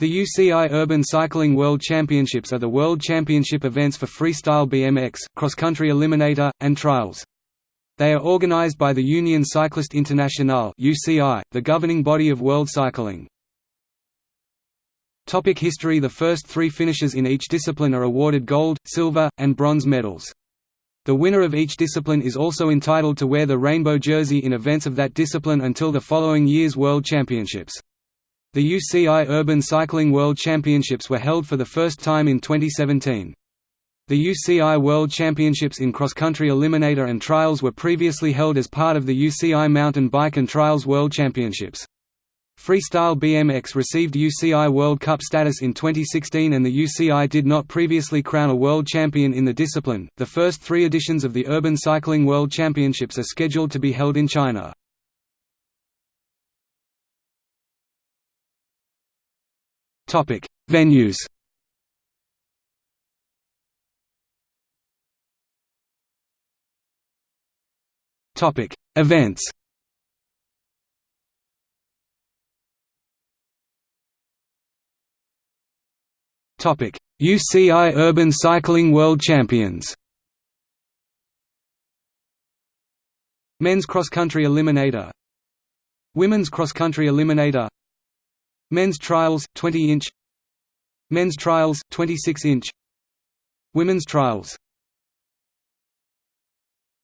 The UCI Urban Cycling World Championships are the world championship events for freestyle BMX, cross-country eliminator, and trials. They are organized by the Union Cycliste Internationale (UCI), the governing body of world cycling. Topic history The first three finishers in each discipline are awarded gold, silver, and bronze medals. The winner of each discipline is also entitled to wear the rainbow jersey in events of that discipline until the following year's World Championships. The UCI Urban Cycling World Championships were held for the first time in 2017. The UCI World Championships in cross-country eliminator and trials were previously held as part of the UCI Mountain Bike and Trials World Championships. Freestyle BMX received UCI World Cup status in 2016 and the UCI did not previously crown a world champion in the discipline. The first three editions of the Urban Cycling World Championships are scheduled to be held in China. Topic: Venues. Topic: Events. Topic: UCI Urban Cycling World Champions. Men's cross country eliminator. Women's cross country eliminator. Men's trials 20 inch. Men's trials 26 inch. Women's trials